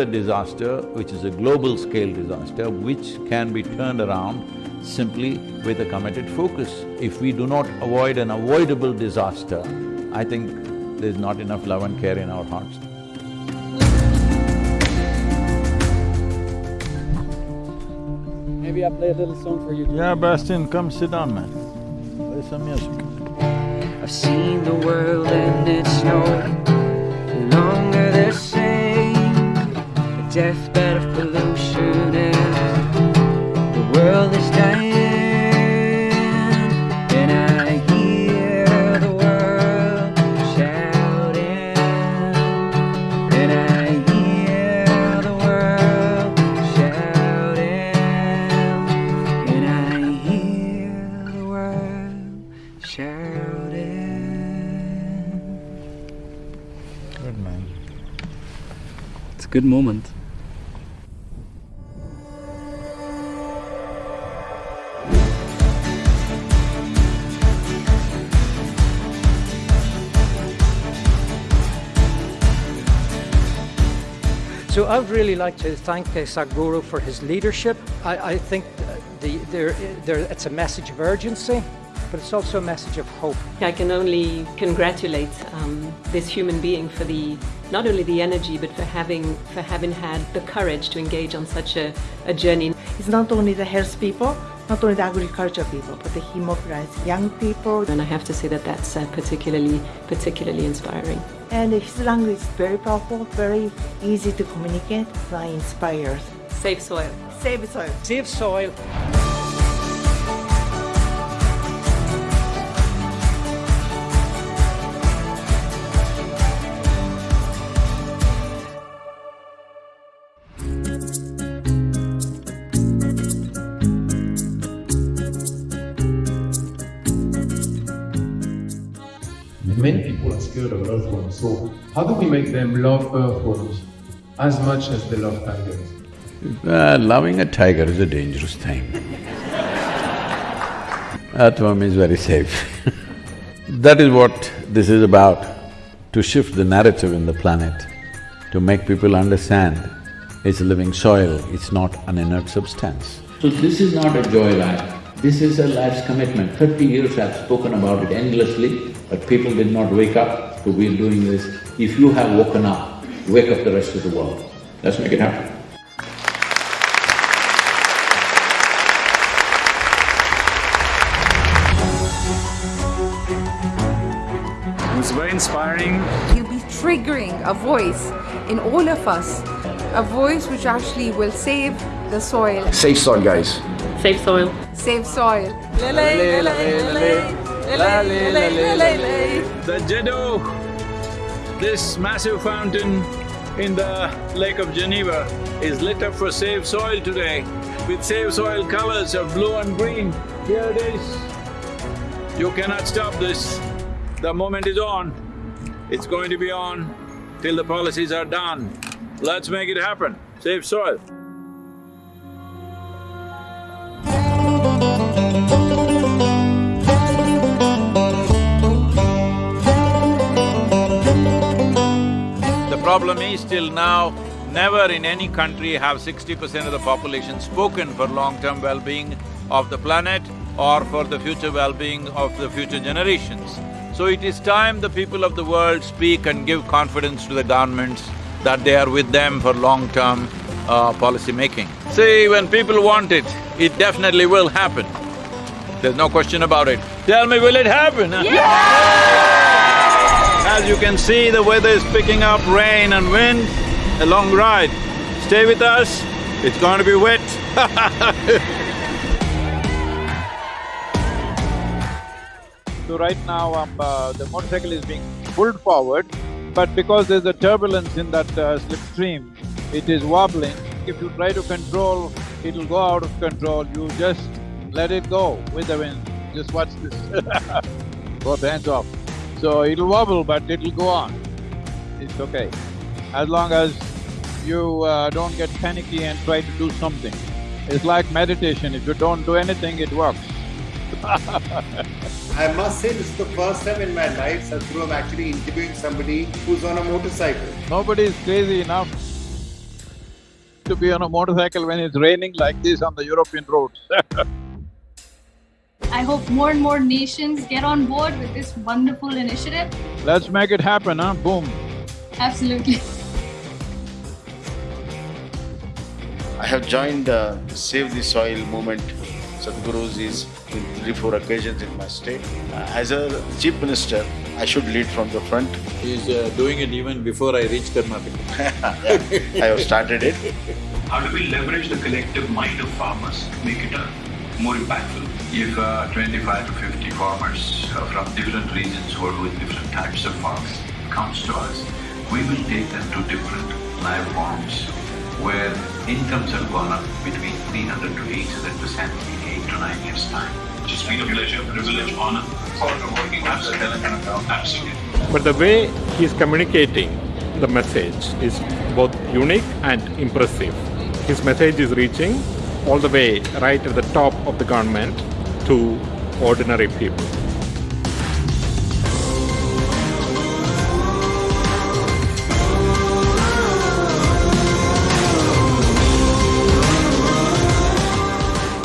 a disaster which is a global scale disaster which can be turned around simply with a committed focus. If we do not avoid an avoidable disaster, I think there's not enough love and care in our hearts. Maybe I play a little song for you. Yeah, Bastian, come sit down, man. Play some music. I've seen the world and it's no deathbed of pollution and the world is dying. And I hear the world shouting. And I hear the world shouting. And I hear the world shouting. Good man. It's a good moment. So I would really like to thank uh, Sadhguru for his leadership. I, I think uh, the, there, there, it's a message of urgency, but it's also a message of hope. I can only congratulate um, this human being for the not only the energy but for having for having had the courage to engage on such a, a journey. It's not only the health people, not only the agriculture people, but the mobilized young people. And I have to say that that's uh, particularly particularly inspiring. And his language is very powerful, very easy to communicate, very inspired. Safe soil. Save soil. Save soil. Many people are scared of earthworms, so how do we make them love earthworms as much as they love tigers? Uh, loving a tiger is a dangerous thing. Earthworm is very safe. that is what this is about, to shift the narrative in the planet, to make people understand it's living soil, it's not an inert substance. So this is not a joy life, this is a life's commitment. Thirty years I've spoken about it endlessly, but people did not wake up, so we're doing this. If you have woken up, wake up the rest of the world. Let's make it happen. It was very inspiring. You'll be triggering a voice in all of us, a voice which actually will save the soil. Safe soil, guys. Safe soil. Save soil. The Jet d'Eau, this massive fountain in the Lake of Geneva is lit up for Save Soil today with Save Soil colors of blue and green. Here it is. You cannot stop this. The moment is on. It's going to be on till the policies are done. Let's make it happen. Save soil. Problem is till now, never in any country have sixty percent of the population spoken for long-term well-being of the planet or for the future well-being of the future generations. So it is time the people of the world speak and give confidence to the governments that they are with them for long-term uh, policy making. See, when people want it, it definitely will happen. There's no question about it. Tell me, will it happen? As you can see, the weather is picking up rain and wind, a long ride. Stay with us, it's going to be wet So right now, um, uh, the motorcycle is being pulled forward, but because there's a turbulence in that uh, slipstream, it is wobbling. If you try to control, it'll go out of control. You just let it go with the wind. Just watch this both hands off. So it'll wobble, but it'll go on. It's okay. As long as you uh, don't get panicky and try to do something. It's like meditation, if you don't do anything, it works. I must say this is the first time in my life, Sadhguru, I'm actually interviewing somebody who's on a motorcycle. Nobody is crazy enough to be on a motorcycle when it's raining like this on the European roads I hope more and more nations get on board with this wonderful initiative. Let's make it happen, huh? Boom. Absolutely. I have joined uh, Save the Soil movement. Sadhguru's is in three, four occasions in my state. Uh, as a chief minister, I should lead from the front. He's uh, doing it even before I reach Karnataka. I have started it. How do we leverage the collective mind of farmers to make it uh, more impactful? If uh, 25 to 50 farmers uh, from different regions who are doing different types of farms comes to us, we will take them to different live farms where incomes have gone up between 300 to 800 percent in eight to nine years' time. It's been a pleasure, privilege, honor for working with Telangana Absolutely. But the way he's communicating the message is both unique and impressive. His message is reaching all the way right at the top of the government to ordinary people.